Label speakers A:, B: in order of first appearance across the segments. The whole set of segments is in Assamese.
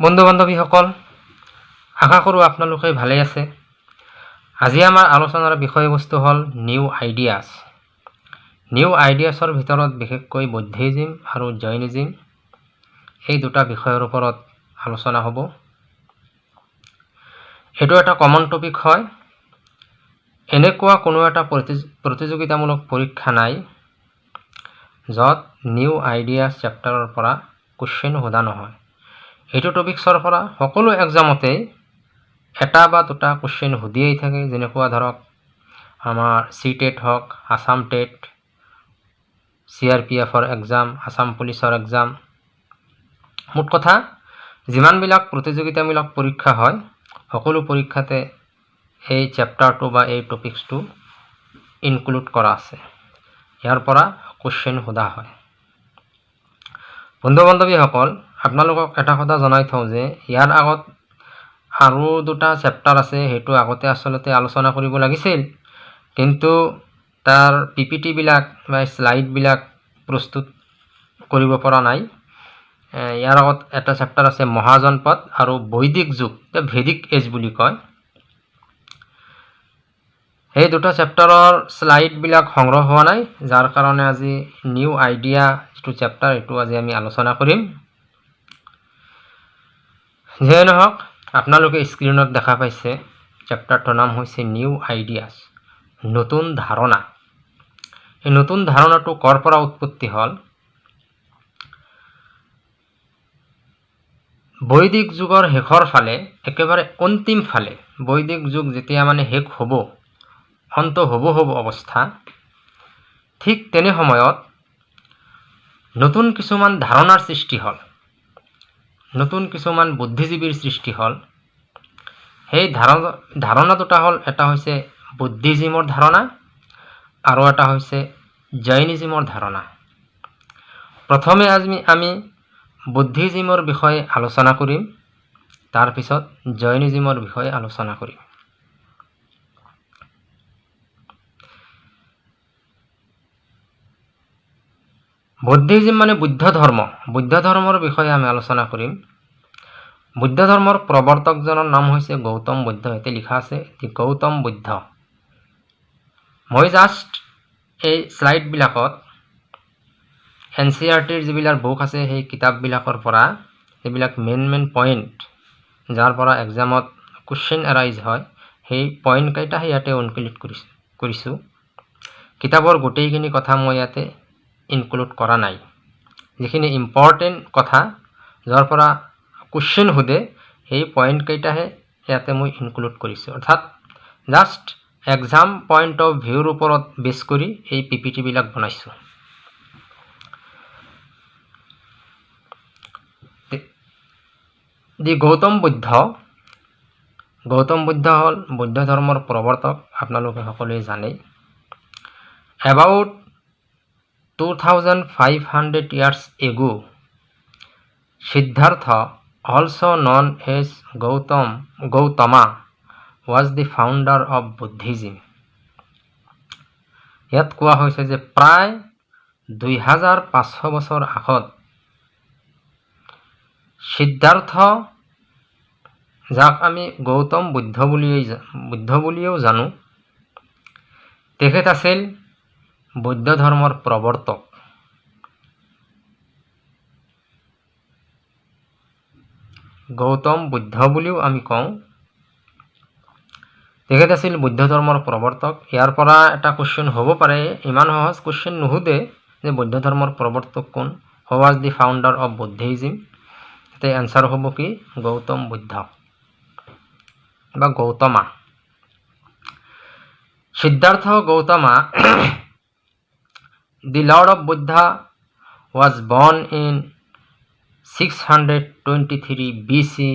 A: বন্ধু বান্ধৱীসকল আশা কৰোঁ আপোনালোকে ভালেই আছে। আজি আমাৰ আলোচনাৰ বিষয়বস্তু হ'ল নিউ আইডিয়াছ নিউ আইডিয়াছৰ ভিতৰত বিশেষকৈ বৌদ্ধিজিম আৰু জৈনিজিম এই দুটা বিষয়ৰ ওপৰত আলোচনা হ'ব। এইটো এটা কমন টপিক হয়। এনেকুৱা কোনো এটা প্ৰতি- প্ৰতিযোগিতামূলক পৰীক্ষা নাই য'ত নিউ আইডিয়াছ চেপ্টাৰৰ পৰা কুৱেশ্যন সোধা নহয়। এইটো টপিক্সৰ পৰা সকলো এক্সামতেই এটা বা দুটা কুৱেশ্যন সুধিয়েই থাকে। যেনেকুৱা ধৰক আমাৰ চি টেট হওক Assam TET C R P এফৰ এক্সাম আছাম পুলিচৰ এক্সাম মুঠ কথা যিমানবিলাক প্ৰতিযোগিতামূলক পৰীক্ষা হয় সকলো পৰীক্ষাতে এই চেপ্টাৰটো বা এই টপিক্সটো ইনক্লুড কৰা আছে। ইয়াৰ পৰা কুৱেশ্যন সোধা হয়। বন্ধু বান্ধৱীসকল আপোনালোকক এটা কথা জনাই থওঁ যে ইয়াৰ আগত আৰু দুটা চেপ্টাৰ আছে সেইটো আগতে আচলতে আলোচনা কৰিব লাগিছিল। কিন্তু তাৰ পি পি টিবিলাক বা শ্লাইডবিলাক প্ৰস্তুত কৰিব পৰা নাই। ইয়াৰ আগত এটা চেপ্টাৰ আছে মহাজনপদ আৰু বৈদিক যুগ ভেদিক এজ বুলি কয়। সেই দুটা চেপ্টাৰৰ শ্লাইডবিলাক সংগ্ৰহ হোৱা নাই যাৰ কাৰণে আজি নিউ আইডিয়া যিটো চেপ্টাৰ এইটো আজি আমি আলোচনা কৰিম। যিয়ে নহওক আপোনালোকে স্ক্ৰীণত দেখা পাইছে চেপ্টাৰটোৰ নাম হৈছে নিউ আইডিয়াছ নতুন ধাৰণা। এই নতুন ধাৰণাটো ক'ৰ পৰা উৎপত্তি হ'ল? বৈদিক যুগৰ শেষৰ ফালে একেবাৰে অন্তিম ফালে বৈদিক যুগ যেতিয়া মানে শেষ হ'ব অন্ত হ'ব হ'ব অৱস্থা ঠিক তেনে সময়ত নতুন কিছুমান ধাৰণাৰ সৃষ্টি হ'ল। নতুন কিছুমান বুদ্ধিজীৱীৰ সৃষ্টি হ'ল। সেই ধাৰণা ধাৰণা দুটা হ'ল এটা হৈছে বুদ্ধিজিমৰ ধাৰণা আৰু এটা হৈছে জৈনিজিমৰ ধাৰণা। প্ৰথমে আজি আমি বুদ্ধিজিমৰ বিষয়ে আলোচনা কৰিম তাৰপিছত জৈনিজিমৰ বিষয়ে আলোচনা কৰিম। বুদ্ধিজিম মানে বুদ্ধ ধৰ্ম। বুদ্ধ ধৰ্মৰ বিষয়ে আমি আলোচনা কৰিম। বুদ্ধ ধৰ্মৰ প্ৰৱৰ্তকজনৰ নাম হৈছে গৌতম বুদ্ধ। ইয়াতে লিখা আছে গৌতম বুদ্ধ। মই জাষ্ট এই শ্লাইডবিলাকত এন চি আৰ টিৰ যিবিলাক বুক আছে সেই কিতাপবিলাকৰ পৰা যিবিলাক মেইন মেইন পইণ্ট যাৰ পৰা এক্সামত কুৱেশ্যন এৰাইজ হয় সেই পইণ্টকেইটাহে ইয়াতে ইনক্লুড কৰিছোঁ কৰিছোঁ। কিতাপৰ গোটেইখিনি কথা মই ইয়াতে ইনক্লুড কৰা নাই। যিখিনি ইম্পৰ্টেণ্ট কথা যাৰ পৰা কুৱেশ্যন সোধে সেই পইণ্টকেইটাহে ইয়াতে মই ইনক্লুড কৰিছোঁ। অৰ্থাৎ জাষ্ট এক্সাম পইণ্ট অফ ভিউৰ ওপৰত বেছ কৰি এই পি পি টিবিলাক বনাইছোঁ। দি গৌতম বুদ্ধ গৌতম বুদ্ধ হ'ল বৌদ্ধ ধৰ্মৰ প্ৰৱৰ্তক আপোনালোকে সকলোৱে জানেই। About two thousand five hundred years ago Siddhartha also' known as Gautam Gautama was the founder of Buddhism ইয়াত কোৱা হৈছে যে প্ৰায় দুই হাজাৰ পাঁচশ বছৰ আগত সিদ্ধাৰ্থ যাক আমি গৌতম বুদ্ধ বুলিয়েই বুদ্ধ বুলিও জানো তেখেত আছিল বৌদ্ধ ধৰ্মৰ প্ৰৱৰ্তক। গৌতম বুদ্ধ বুলিও আমি কওঁ। তেখেত আছিল বুদ্ধ ধৰ্মৰ প্ৰৱৰ্তক। ইয়াৰ পৰা এটা কুৱেশ্যন হ'ব পাৰে। ইমান সহজ কুৱেশ্যন নুসুধে যে বৌদ্ধ ধৰ্মৰ প্ৰৱৰ্তক কোন। Who was the founder of Buddhism তাতে এনচাৰ হ'ব কি? গৌতম বুদ্ধ। বা Gautama. Siddhartha Gautama was born in six hundred twenty three BC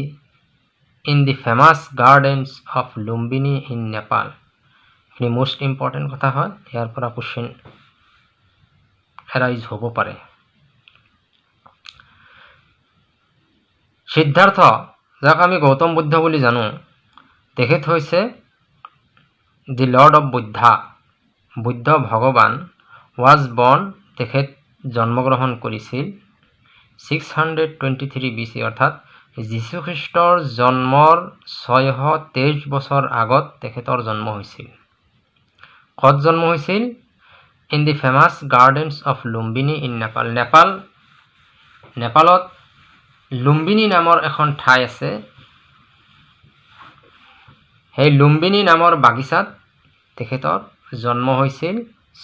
A: in the famous gardens of Lumbini in Nepal এইখিনি মষ্ট ইম্পৰ্টেণ্ট কথা হয় ইয়াৰ পৰা কুৱেশ্যন এৰাইজ হ'ব পাৰে সিদ্ধাৰ্থ যাক আমি গৌতম বুদ্ধ বুলি জানো তেখেত হৈছে the lord of Buddha Buddha ভগৱান ৱাজ বৰ্ন তেখেত জন্মগ্ৰহণ কৰিছিল six hundred twenty three BC অৰ্থাৎ যীশুখ্ৰীষ্টৰ জন্মৰ ছয়শ তেইছ বছৰ আগত তেখেতৰ জন্ম হৈছিল। ক'ত জন্ম হৈছিল? In the famous gardens of Lumbini in Nepal Nepal নেপালত লুম্বিনী নামৰ এখন ঠাই আছে। সেই লুম্বিনী নামৰ বাগিচাত তেখেতৰ জন্ম হৈছিল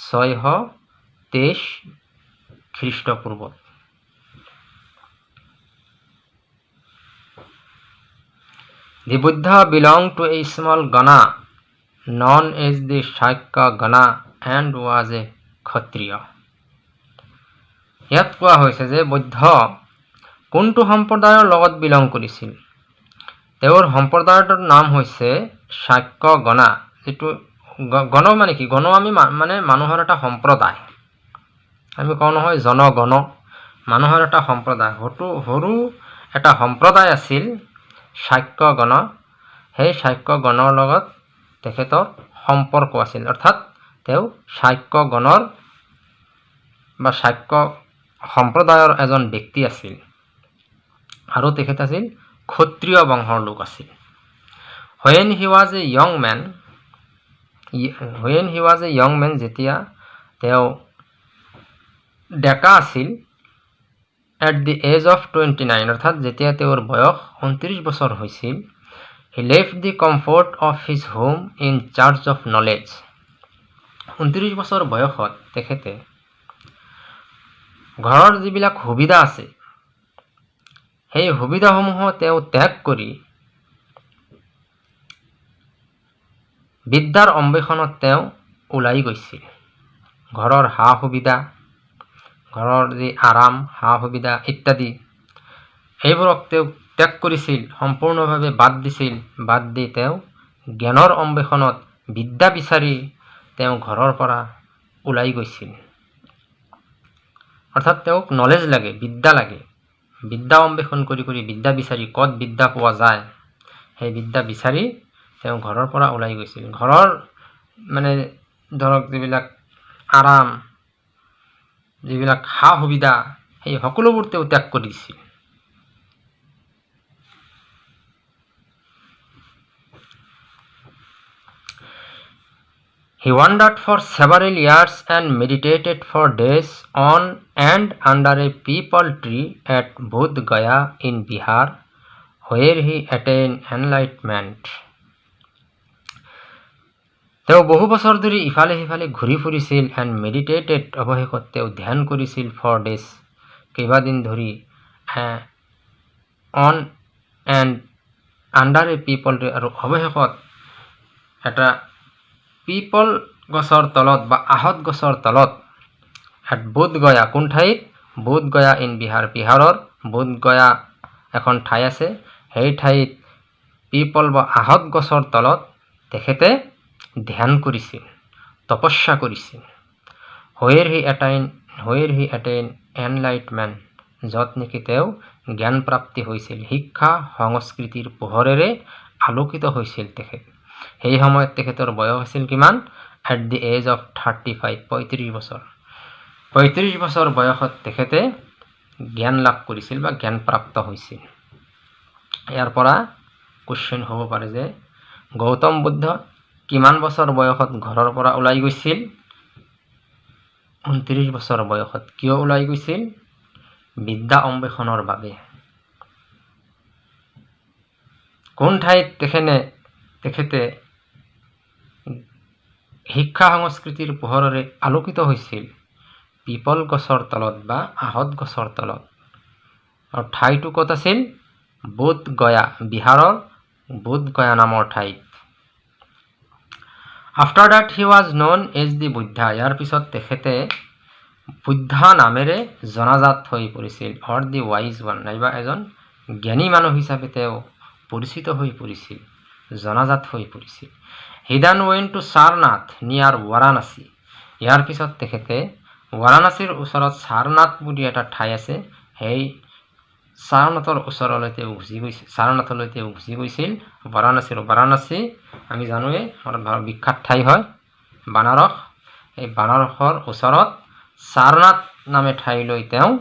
A: ছয়শ তেইছ খ্ৰীষ্টপূৰ্বত The Buddha belonged to a small Gana, known as the Shaikya Gana, and was a Kshatriya. ইয়াত কোৱা হৈছে যে বৌদ্ধ কোনটো সম্প্ৰদায়ৰ লগত বিলং কৰিছিল? তেওঁৰ সম্প্ৰদায়টোৰ নাম হৈছে শাক্য গণা যিটো গণ মানে কি? গণ আমি মানে মানুহৰ এটা সম্প্ৰদায়। আমি কওঁ নহয় জনগণ। মানুহৰ এটা সম্প্ৰদায়। সৰু সৰু এটা সম্প্ৰদায় আছিল শাক্যগণ সেই শাক্যগণৰ লগত তেখেতৰ সম্পৰ্ক আছিল। অৰ্থাৎ তেওঁ শাক্যগণৰ বা শাক্য সম্প্ৰদায়ৰ এজন ব্যক্তি আছিল। আৰু তেখেত আছিল ক্ষত্ৰিয় বংশৰ লোক আছিল। When he was a young man. When he was a young man যেতিয়া তেওঁ ডেকা আছিল at the age of twenty nine অৰ্থাৎ যেতিয়া তেওঁৰ বয়স ঊনত্ৰিছ বছৰ হৈছিল he left the comfort of his home in search of knowledge ঊনত্ৰিছ বছৰ বয়সত তেখেতে ঘৰৰ যিবিলাক সুবিধা আছে সেই সুবিধাসমূহ তেওঁ ত্যাগ কৰি বিদ্যাৰ অন্বেষণত তেওঁ ওলাই গৈছিল। ঘৰৰ সা সুবিধা ঘৰৰ যি আৰাম সা সুবিধা ইত্যাদি। সেইবোৰক তেওঁ ত্যাগ কৰিছিল সম্পূৰ্ণভাৱে বাদ দিছিল। বাদ দি তেওঁ জ্ঞানৰ অন্বেষণত বিদ্যা বিচাৰি তেওঁ ঘৰৰ পৰা ওলাই গৈছিল। অৰ্থাৎ তেওঁক নলেজ লাগে বিদ্যা লাগে। বিদ্যা অন্বেষণ কৰি কৰি বিদ্যা বিচাৰি ক'ত বিদ্যা পোৱা যায় সেই বিদ্যা বিচাৰি তেওঁ ঘৰৰ পৰা ওলাই গৈছিল। ঘৰৰ মানে ধৰক যিবিলাক আৰাম যিবিলাক সা সুবিধা সেই সকলোবোৰ তেওঁ ত্যাগ কৰিছিল he wandered for several years and meditated for days on and under a peepal tree at Bodh Gaya in Bihar where he attain enlightenment তেওঁ বহু বছৰ ধৰি ইফালে সিফালে ঘূৰি ফুৰিছিল এণ্ড মেডিটেটেড অৱশেষত তেওঁ ধ্যান কৰিছিল ফৰ ডেজ কেইবাদিন ধৰি on and under a peepal আৰু অৱশেষত এটা পিপল গছৰ তলত বা আহত গছৰ তলত এট বোধগয়া কোন ঠাইত? বোধগয়া ইন বিহাৰ বিহাৰৰ বোধগয়া এখন ঠাই আছে। সেই ঠাইত পিপল বা আহত গছৰ তলত তেখেতে ধ্যান কৰিছিল তপস্যা কৰিছিল। হৈৰ হি এটাইন হৈৰ হি এটেইন এনলাইটমেণ্ট য'ত নেকি তেওঁ জ্ঞান প্ৰাপ্তি হৈছিল শিক্ষা সংস্কৃতিৰ পোহৰেৰে আলোকিত হৈছিল তেখেত। সেই সময়ত তেখেতৰ বয়স আছিল কিমান? At the age of thirty five পঁয়ত্ৰিছ বছৰ। পঁয়ত্ৰিছ বছৰ বয়সত তেখেতে জ্ঞান লাভ কৰিছিল বা জ্ঞান প্ৰাপ্ত হৈছিল। ইয়াৰ পৰা কুৱেশ্যন হ'ব পাৰে যে গৌতম বুদ্ধ কিমান বছৰ বয়সত ঘৰৰ পৰা ওলাই গৈছিল? ঊনত্ৰিছ বছৰ বয়সত কিয় ওলাই গৈছিল? বিদ্যা অন্বেষণৰ বাবে। কোন ঠাইত তেখেতে তেখেতে শিক্ষা সংস্কৃতিৰ পোহৰেৰে আলোকিত হৈছিল? পিপল গছৰ তলত বা আহত গছৰ তলত? আৰু ঠাইটো ক'ত আছিল? বোধ গয়া বিহাৰৰ বোধ গয়া নামৰ ঠাইত। After that he was known as the Buddha ইয়াৰ পিছত তেখেতে বুদ্ধা নামেৰে জনাজাত হৈ পৰিছিল অৰ দি ৱাইজ ওৱান নাইবা এজন জ্ঞানী মানুহ হিচাপে তেওঁ পৰিচিত হৈ পৰিছিল জনাজাত হৈ পৰিছিল। হিদান ৱেন টু সাৰনাথ নিয়াৰ ৱাৰাণসী ইয়াৰ পিছত তেখেতে ৱাৰাণসীৰ ওচৰত সাৰনাথ বুলি এটা ঠাই আছে সেই সাৰনাথৰ ওচৰলৈ তেওঁ গুচি গৈছিল সাৰনাথলৈ তেওঁ গুচি গৈছিল বাৰাণসীৰ বাৰাণসী আমি জানোৱে আমাৰ বিখ্যাত ঠাই হয় বানাৰস। এই বানাৰসৰ ওচৰত সাৰনাথ নামে ঠাইলৈ তেওঁ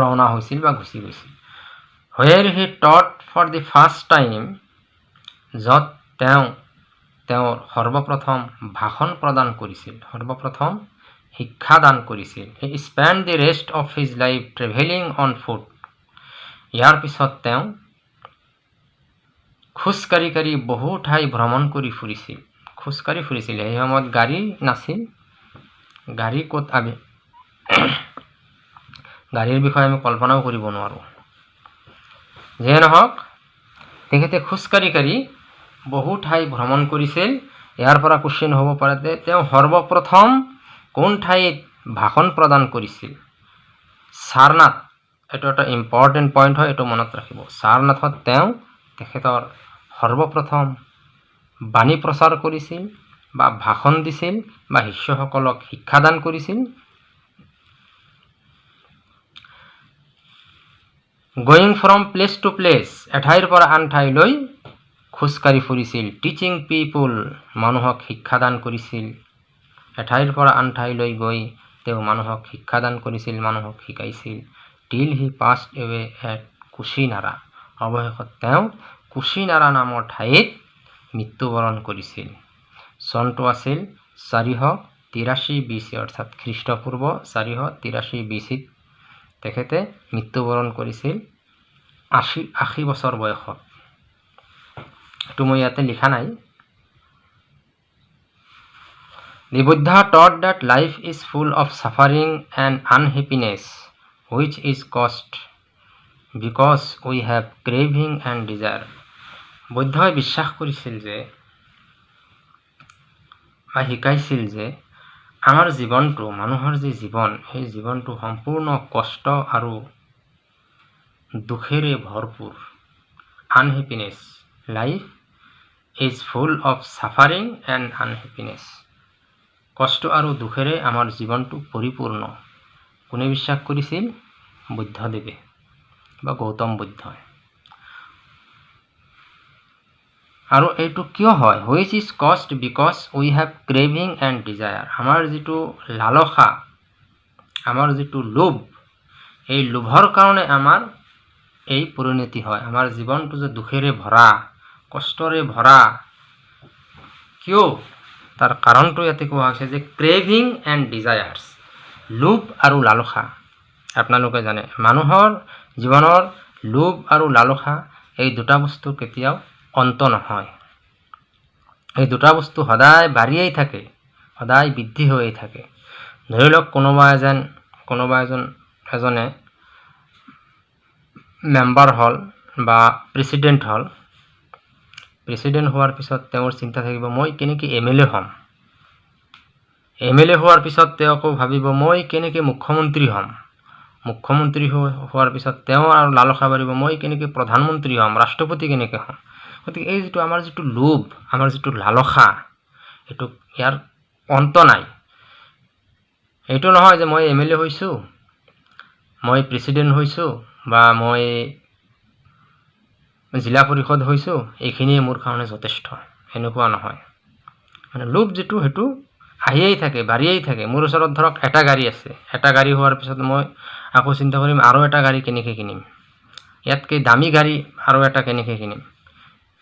A: ৰাওনা হৈছিল বা গুচি গৈছিল। Where he taught for the first time য'ত তেওঁ তেওঁৰ সৰ্বপ্ৰথম ভাষণ প্ৰদান কৰিছিল সৰ্বপ্ৰথম শিক্ষাদান কৰিছিল। He spent the rest of his life travelling on foot ইয়াৰ পিছত তেওঁ খোজকাঢ়ি কাঢ়ি বহু ঠাই ভ্ৰমণ কৰি ফুৰিছিল। খোজকাঢ়ি ফুৰিছিল। সেই সময়ত গাড়ী নাছিল। গাড়ী ক'ত আমি গাড়ীৰ বিষয়ে আমি কল্পনাও কৰিব নোৱাৰোঁ। যিয়ে নহওক তেখেতে খোজকাঢ়ি কাঢ়ি বহু ঠাই ভ্ৰমণ কৰিছিল। ইয়াৰ পৰা কুৱেশ্যন হ'ব পাৰে যে তেওঁ সৰ্বপ্ৰথম কোন ঠাইত ভাষণ প্ৰদান কৰিছিল? সাৰনাথ এইটো এটা ইম্পৰ্টেণ্ট পইণ্ট হয় এইটো মনত ৰাখিব। সাৰনাথত তেওঁ তেখেতৰ সৰ্বপ্ৰথম বাণী প্ৰচাৰ কৰিছিল বা ভাষণ দিছিল বা শিষ্যসকলক শিক্ষাদান কৰিছিল। Going from place to place এঠাইৰ পৰা আন ঠাইলৈ খোজকাঢ়ি ফুৰিছিল। টিচিং পিপুল মানুহক শিক্ষাদান কৰিছিল। এঠাইৰ পৰা আন ঠাইলৈ গৈ তেওঁ মানুহক শিক্ষাদান কৰিছিল মানুহক শিকাইছিল। Till he passed away at Kushinara অৱশেষত তেওঁ কুচিনাৰা নামৰ ঠাইত মৃত্যুবৰণ কৰিছিল। চনটো আছিল চাৰিশ তিৰাশী বি চি অৰ্থাৎ খ্ৰীষ্টপূৰ্ব চাৰিশ তিৰাশী বি চিত। তেখেতে মৃত্যুবৰণ কৰিছিল আশী আশী বছৰ বয়সত। এইটো মই ইয়াতে লিখা নাই। The Buddha taught that life is full of suffering and unhappiness, which is caused because we have craving and desire. বুদ্ধই বিশ্বাস কৰিছিল যে বা শিকাইছিল যে আমাৰ জীৱনটো মানুহৰ যি জীৱন সেই জীৱনটো সম্পূৰ্ণ কষ্ট আৰু দুখেৰে ভৰপূৰ unhappiness life is full of suffering and unhappiness কষ্ট আৰু দুখেৰে আমাৰ জীৱনটো পৰিপূৰ্ণ। কোনে বিশ্বাস কৰিছিল? বুদ্ধদেৱে বা গৌতম বুদ্ধই। আৰু এইটো কিয় হয়? হুইচ ইজ কষ্ট because we have craving and desire আমাৰ যিটো লালসা আমাৰ যিটো লোভ এই লোভৰ কাৰণে আমাৰ এই পৰিণতি হয়। আমাৰ জীৱনটো যে দুখেৰে ভৰা কষ্টৰে ভৰা কিয় তাৰ কাৰণটো ইয়াতে কোৱা হৈছে যে ক্ৰেভিং এণ্ড ডিজায়াৰ্ছ লোভ আৰু লালসা। আপোনালোকে জানে মানুহৰ জীৱনৰ লোভ আৰু লালসা এই দুটা বস্তু কেতিয়াও অন্ত নহয়। এই দুটা বস্তু সদায় বাঢ়িয়েই থাকে সদায় বৃদ্ধি হৈয়ে থাকে। ধৰি লওক কোনোবা এজন কোনোবা এজন এজনে মেম্বাৰ হ'ল বা প্ৰেচিডেণ্ট হ'ল প্ৰেচিডেণ্ট হোৱাৰ পিছত তেওঁৰ চিন্তা থাকিব মই কেনেকৈ এম এল এ হ'ম? এম এল এ হোৱাৰ পিছত তেওঁ আকৌ ভাবিব মই কেনেকৈ মুখ্যমন্ত্ৰী হ'ম? মুখ্যমন্ত্ৰী হোৱাৰ পিছত তেওঁ আৰু লালসা বাঢ়িব মই কেনেকৈ প্ৰধানমন্ত্ৰী হ'ম? ৰাষ্ট্ৰপতি কেনেকৈ হ'ম? গতিকে এই যিটো আমাৰ যিটো লোভ আমাৰ যিটো লালসা এইটো ইয়াৰ অন্ত নাই। এইটো নহয় যে মই এম এল এ হৈছোঁ মই প্ৰেচিডেণ্ট হৈছোঁ বা মই জিলা পৰিষদ হৈছোঁ এইখিনিয়ে মোৰ কাৰণে যথেষ্ট। সেনেকুৱা নহয়। মানে লোভ যিটো সেইটো আহিয়েই থাকে বাঢ়িয়েই থাকে। মোৰ ওচৰত ধৰক এটা গাড়ী আছে। এটা গাড়ী হোৱাৰ পিছত মই আকৌ চিন্তা কৰিম আৰু এটা গাড়ী কেনেকৈ কিনিম? ইয়াতকৈ দামী গাড়ী আৰু এটা কেনেকৈ কিনিম?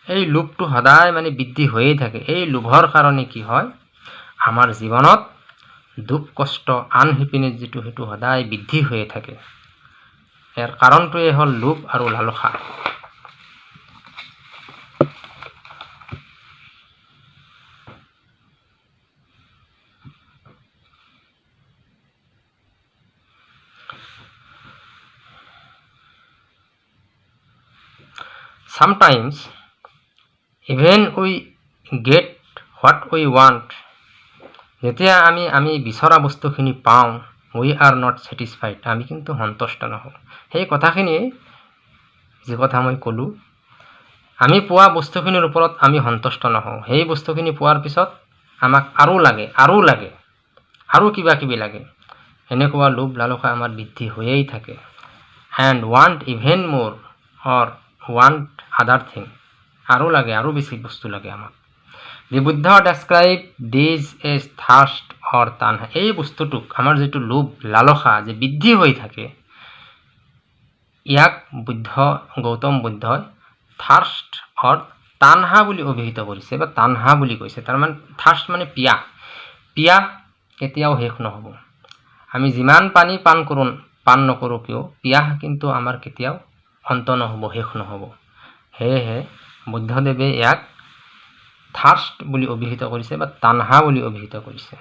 A: এই লোভটো সদায় মানে বৃদ্ধি হৈয়ে থাকে। এই লোভৰ কাৰণে কি হয়? আমাৰ জীৱনত দুখ কষ্ট আনহেপিনেছ যিটো সেইটো সদায় বৃদ্ধি হৈয়ে থাকে। ইয়াৰ কাৰণটোৱে হ'ল লোভ আৰু লালসা। Sometimes even we get what we want যেতিয়া আমি আমি বিচৰা বস্তুখিনি পাওঁ উই আৰ নট ছেটিছফাইড আমি কিন্তু সন্তুষ্ট নহওঁ। সেই কথাখিনিয়ে যি কথা মই ক'লোঁ আমি পোৱা বস্তুখিনিৰ ওপৰত আমি সন্তুষ্ট নহওঁ। সেই বস্তুখিনি পোৱাৰ পিছত আমাক আৰু লাগে আৰু লাগে আৰু কিবা কিবি লাগে। এনেকুৱা লোভ লালসা আমাৰ বৃদ্ধি হৈয়েই থাকে। এণ্ড ৱান্ট ইভেন মোৰ অৰ ৱান্ট আদাৰ থিং। আৰু লাগে আৰু বেছি বস্তু লাগে আমাক। The Buddha describe this as thirst or tanha এই বস্তুটোক আমাৰ যিটো লোভ লালসা যে বৃদ্ধি হৈ থাকে ইয়াক বুদ্ধ গৌতম বুদ্ধই থাৰ্ষ্ট অৰ তানহা বুলি অভিহিত কৰিছে বা তানহা বুলি কৈছে। তাৰমানে থাৰ্ষ্ট মানে পিয়াহ পিয়াহ কেতিয়াও শেষ নহ'ব। আমি যিমান পানী পান কৰোঁ পান নকৰোঁ কিয় পিয়াহ কিন্তু আমাৰ কেতিয়াও অন্ত নহ'ব শেষ নহ'ব। সেয়েহে বুদ্ধদেৱে ইয়াক থাৰ্ষ্ট বুলি অভিহিত কৰিছে বা তানহা বুলি অভিহিত কৰিছে।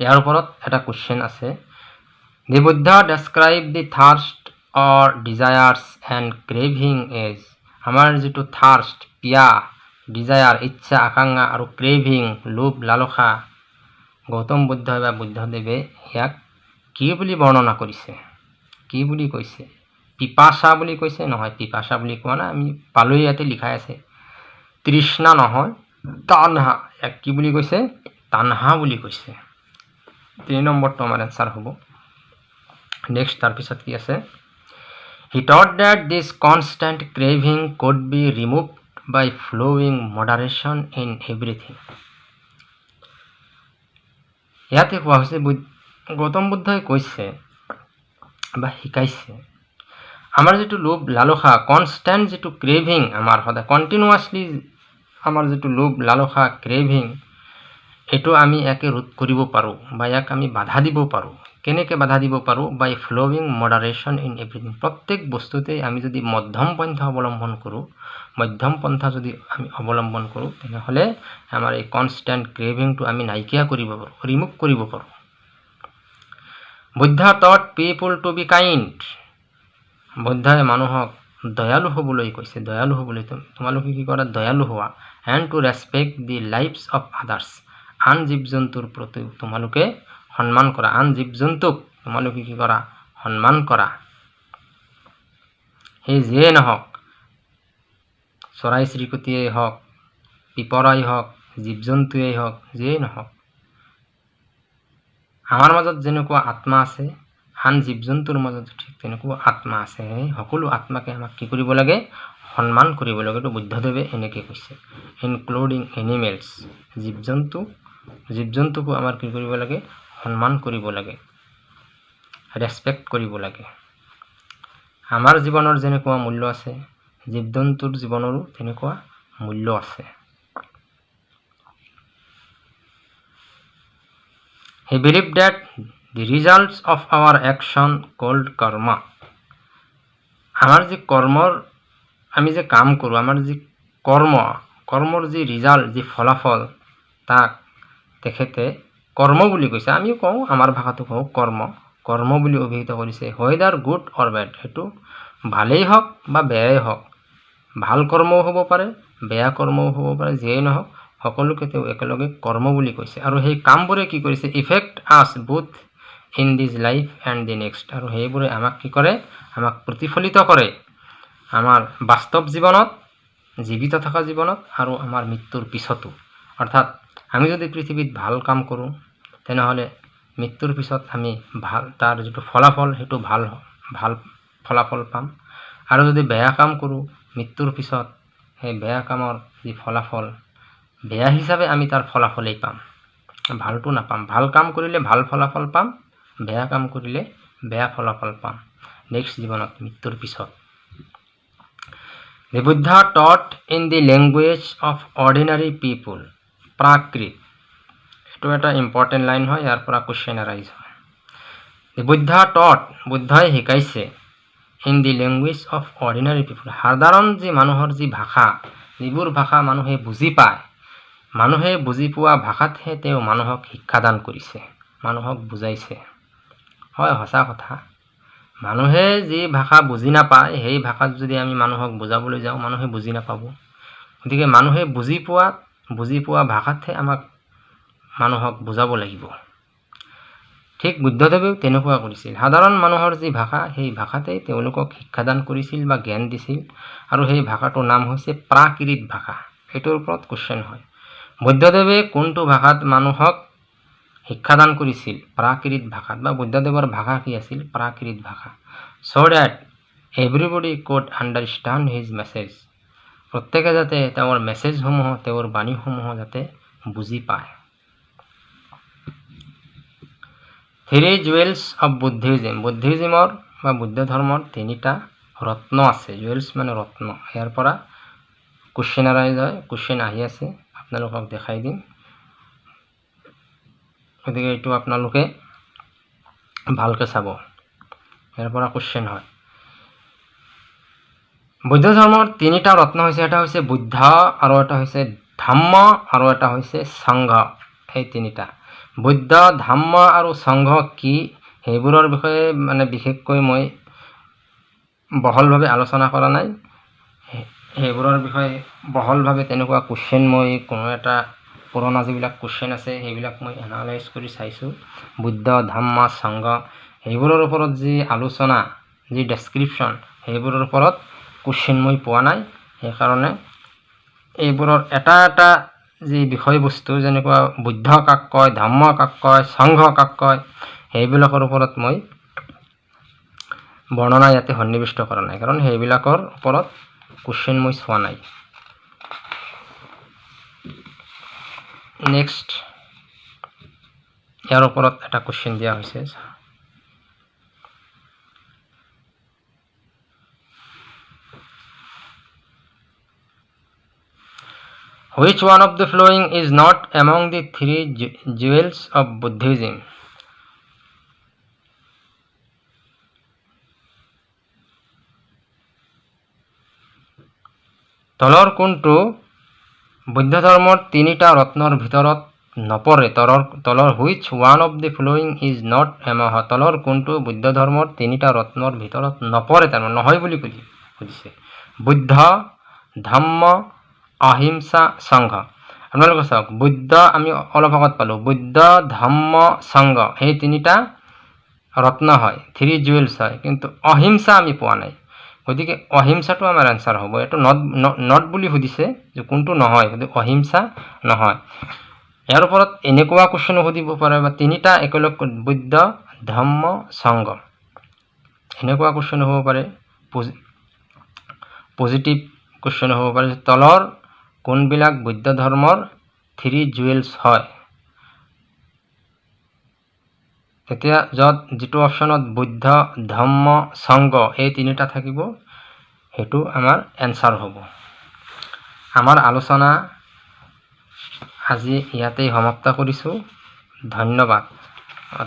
A: ইয়াৰ ওপৰত এটা কুৱেশ্যন আছে। The Buddha describe the thirst or desires and craving as আমাৰ যিটো থাৰ্ষ্ট পিয়া ডিজায়াৰ ইচ্ছা আকাংক্ষা আৰু ক্ৰেভিং লোভ লালসা গৌতম বুদ্ধই বা বুদ্ধদেৱে ইয়াক কি বুলি বৰ্ণনা কৰিছে? কি বুলি কৈছে? পিপাচা বুলি কৈছে নহয় পিপাচা বুলি কোৱা নাই আমি পালৈ ইয়াতে লিখাই আছে। তৃষ্ণা নহয় তানহা ইয়াক কি বুলি কৈছে? তানহা বুলি কৈছে। তিনি নম্বৰটো আমাৰ এনচাৰ হ'ব। নেক্সট তাৰপিছত কি আছে? He taught that this constant craving could be removed by following moderation in everything ইয়াতে কোৱা হৈছে গৌতম বুদ্ধই কৈছে বা শিকাইছে আমাৰ যিটো লোভ লালসা কনষ্টেণ্ট যিটো ক্ৰেভিং আমাৰ সদায় কণ্টিনিউৱাছলি আমাৰ যিটো লোভ লালসা ক্ৰেভিং এইটো আমি ইয়াকে ৰোধ কৰিব পাৰোঁ বা ইয়াক আমি বাধা দিব পাৰোঁ। কেনেকৈ বাধা দিব পাৰোঁ? By following moderation in everything প্ৰত্যেক বস্তুতেই আমি যদি মধ্যম পন্থা অৱলম্বন কৰোঁ মধ্যম পন্থা যদি আমি অৱলম্বন কৰোঁ তেনেহ'লে আমাৰ এই কনষ্টেণ্ট ক্ৰেভিংটো আমি নাইকিয়া কৰিব পাৰোঁ ৰিমুভ কৰিব পাৰোঁ। Buddha taught people to be kind বুদ্ধই মানুহক দয়ালু হ'বলৈ কৈছে। দয়ালু হ'বলৈ তোমালোকে কি কৰা? দয়ালু হোৱা। And to respect the lives of others আন জীৱ জন্তুৰ প্ৰতি তোমালোকে সন্মান কৰা। আন জীৱ জন্তুক তোমালোকে কি কৰা? সন্মান কৰা। সেই যিয়ে নহওক চৰাই চিৰিকটিয়েই হওক পিপৰাই হওক জীৱ জন্তুৱেই হওক যিয়েই নহওক আমাৰ মাজত যেনেকুৱা আত্মা আছে আন জীৱ জন্তুৰ মাজত ঠিক তেনেকুৱা আত্মা আছে। সেই সকলো আত্মাকে আমাক কি কৰিব লাগে? সন্মান কৰিব লাগে। এইটো বুদ্ধদেৱে এনেকৈ কৈছে। ইনক্লুডিং এনিমেলছ জীৱ জন্তু জীৱ জন্তুকো আমাৰ কি কৰিব লাগে? সন্মান কৰিব লাগে। ৰেচপেক্ট কৰিব লাগে। আমাৰ জীৱনৰ যেনেকুৱা মূল্য আছে জীৱ জন্তুৰ জীৱনৰো তেনেকুৱা মূল্য আছে। He believe that the results of our action called karma আমাৰ যি কৰ্মৰ আমি যে কাম কৰোঁ আমাৰ যি কৰ্ম কৰ্মৰ যি ৰিজাল্ট যি ফলাফল তাক তেখেতে কৰ্ম বুলি কৈছে। আমিও কওঁ আমাৰ ভাষাটো কওঁ কৰ্ম। কৰ্ম বুলি অভিহিত কৰিছে ৱেডাৰ গুড অৰ বেড সেইটো ভালেই হওক বা বেয়াই হওক। ভাল কৰ্মও হ'ব পাৰে বেয়া কৰ্মও হ'ব পাৰে যিয়েই নহওক সকলোকে তেওঁ একেলগে কৰ্ম বুলি কৈছে। আৰু সেই কামবোৰে কি কৰিছে effect us both in this life and the next আৰু সেইবোৰে আমাক কি কৰে? আমাক প্ৰতিফলিত কৰে। আমাৰ বাস্তৱ জীৱনত জীৱিত থকা জীৱনত আৰু আমাৰ মৃত্যুৰ পিছতো। অৰ্থাৎ আমি যদি পৃথিৱীত ভাল কাম কৰোঁ তেনেহ'লে মৃত্যুৰ পিছত আমি ভাল তাৰ যিটো ফলাফল সেইটো ভাল ভাল ফলাফল পাম। আৰু যদি বেয়া কাম কৰোঁ মৃত্যুৰ পিছত সেই বেয়া কামৰ যি ফলাফল বেয়া হিচাপে আমি তাৰ ফলাফলেই পাম। ভালটো নাপাম। ভাল কাম কৰিলে ভাল ফলাফল পাম। বেয়া কাম কৰিলে বেয়া ফলাফল পাম। নেক্সট জীৱনত মৃত্যুৰ পিছত। The Buddha taught in the language of ordinary people এইটো এটা ইম্পৰ্টেণ্ট লাইন হয় ইয়াৰ পৰা কুৱেশ্যন এৰাইজ হয়। বুদ্ধ টট বুদ্ধই শিকাইছে in the language of ordinary people সাধাৰণ যি মানুহৰ যি ভাষা যিবোৰ ভাষা মানুহে বুজি পায় মানুহে বুজি পোৱা ভাষাতহে তেওঁ মানুহক শিক্ষাদান কৰিছে মানুহক বুজাইছে। হয় সঁচা কথা। মানুহে যি ভাষা বুজি নাপায় সেই ভাষাত যদি আমি মানুহক বুজাবলৈ যাওঁ মানুহে বুজি নাপাব। গতিকে মানুহে বুজি পোৱা বুজি পোৱা ভাষাতহে আমাক মানুহক বুজাব লাগিব। ঠিক বুদ্ধদেৱেও তেনেকুৱা কৰিছিল। সাধাৰণ মানুহৰ যি ভাষা সেই ভাষাতেই তেওঁলোকক শিক্ষাদান কৰিছিল বা জ্ঞান দিছিল আৰু সেই ভাষাটোৰ নাম হৈছে প্ৰাকৃত ভাষা। সেইটোৰ ওপৰত কুৱেশ্যন হয়। বুদ্ধদেৱে কোনটো ভাষাত মানুহক শিক্ষাদান কৰিছিল প্ৰাকৃত ভাষাত বা বুদ্ধদেৱৰ ভাষা কি আছিল? প্ৰাকৃত ভাষা। So' that everybody could understand his message প্ৰত্যেকে যাতে তেওঁৰ মেছেজসমূহ তেওঁৰ বাণীসমূহ যাতে বুজি পায়। থ্ৰী জুৱেলছ অফ বুদ্ধিজিম বুদ্ধিজিমৰ বা বুদ্ধ ধৰ্মৰ তিনিটা ৰত্ন আছে। জুৱেলছ মানে ৰত্ন। ইয়াৰ পৰা কুৱেশ্যন আৰাইজ হয়। কুৱেশ্যন আহি আছে। আপোনালোকক দেখাই দিম। গতিকে এইটো আপোনালোকে ভালকৈ চাব। ইয়াৰ পৰা কুৱেশ্যন হয়। বৌদ্ধ ধৰ্মৰ তিনিটা ৰত্ন হৈছে এটা হৈছে বুদ্ধ আৰু এটা হৈছে ধম্ম আৰু এটা হৈছে সংঘ। এই তিনিটা। বুদ্ধ ধম্ম আৰু সংঘ কি? সেইবোৰৰ বিষয়ে মানে বিশেষকৈ মই বহলভাৱে আলোচনা কৰা নাই। সেইবোৰৰ বিষয়ে বহলভাৱে তেনেকুৱা কুৱেশ্যন মই কোনো এটা পুৰণা যিবিলাক কুৱেশ্যন আছে সেইবিলাক মই এনালাইজ কৰি চাইছোঁ। বুদ্ধ ধম্ম সংঘ সেইবোৰৰ ওপৰত যি আলোচনা যি ডেছক্ৰিপশ্যন সেইবোৰৰ ওপৰত কুৱেশ্যন মই পোৱা নাই। সেইকাৰণে এইবোৰৰ এটা এটা যি বিষয়বস্তু যেনেকুৱা বুদ্ধ কাক কয় ধৰ্ম কাক কয় সংঘ কাক কয় সেইবিলাকৰ ওপৰত মই বৰ্ণনা ইয়াতে সন্নিৱিষ্ট কৰা নাই। কাৰণ সেইবিলাকৰ ওপৰত কুৱেশ্যন মই চোৱা নাই। নেক্সট ইয়াৰ ওপৰত এটা কুৱেশ্যন দিয়া হৈছে Which one of the following is not among the three jewels of Buddhism? তলৰ কোনটো বৌদ্ধ ধৰ্মৰ তিনিটা ৰত্নৰ ভিতৰত নপৰে। তলৰ তলৰ which one of the following is not এমহ তলৰ কোনটো বৌদ্ধ ধৰ্মৰ তিনিটা ৰত্নৰ ভিতৰত নপৰে তাৰমানে নহয় বুলি সুধিছে। বুদ্ধ ধম্ম অহিংসা সংঘ। আপোনালোকে চাওক বুদ্ধ আমি অলপ আগত পালোঁ। বুদ্ধ ধম্ম সংঘ এই তিনিটা ৰত্ন হয় থ্ৰী জুৱেলছ হয় কিন্তু অহিংসা আমি পোৱা নাই। গতিকে অহিংসাটো আমাৰ এনচাৰ হ'ব। এইটো নট নট বুলি সুধিছে যে কোনটো নহয় গতিকে অহিংসা নহয়। ইয়াৰ ওপৰত এনেকুৱা কুৱেশ্যনো সুধিব পাৰে বা তিনিটা একেলগ বুদ্ধ ধম্ম সংঘ। এনেকুৱা কুৱেশ্যন হ'ব পাৰে। পজিটিভ কুৱেশ্যন হ'ব পাৰে তলৰ কোনবিলাক বৌদ্ধ ধৰ্মৰ থ্ৰী জুৱেলছ হয়। তেতিয়া য'ত যিটো অপশ্যনত বুদ্ধ ধম্ম সংঘ এই তিনিটা থাকিব সেইটো আমাৰ এনচাৰ হ'ব। আমাৰ আলোচনা আজি ইয়াতেই সমাপ্ত কৰিছোঁ। ধন্যবাদ।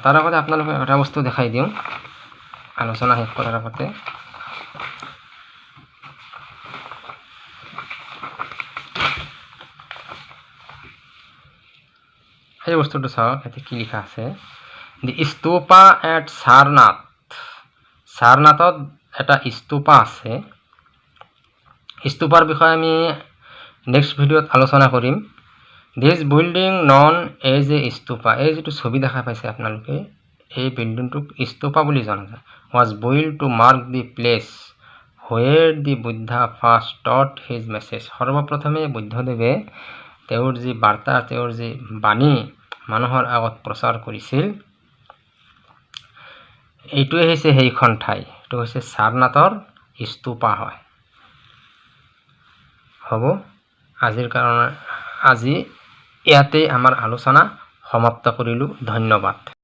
A: তাৰ আগতে আপোনালোকে এটা বস্তু দেখাই দিওঁ। আলোচনা শেষ কৰাৰ আগতে। সেই বস্তুটো চাওক ইয়াতে কি লিখা আছে। স্তূপা এট সাৰনাথ সাৰনাথত এটা স্তূপা আছে। স্তূপাৰ বিষয়ে আমি নেক্সট ভিডিঅ'ত আলোচনা কৰিম। This building known as a stupa এই যিটো ছবি দেখা পাইছে আপোনালোকে এই বিল্ডিংটোক স্তূপা বুলি জনা যায়। Was built to mark the place where the Buddha first taught his message সৰ্বপ্ৰথমে বুদ্ধদেৱে তেওঁৰ যি বাৰ্তা তেওঁৰ যি বাণী মানুহৰ আগত প্ৰচাৰ কৰিছিল। এইটোৱে হৈছে সেইখন ঠাই। এইটো হৈছে সাৰনাথৰ স্তূপা হয়। হ'ব আজিৰ কাৰণে আজি ইয়াতেই আমাৰ আলোচনা সমাপ্ত কৰিলোঁ। ধন্যবাদ।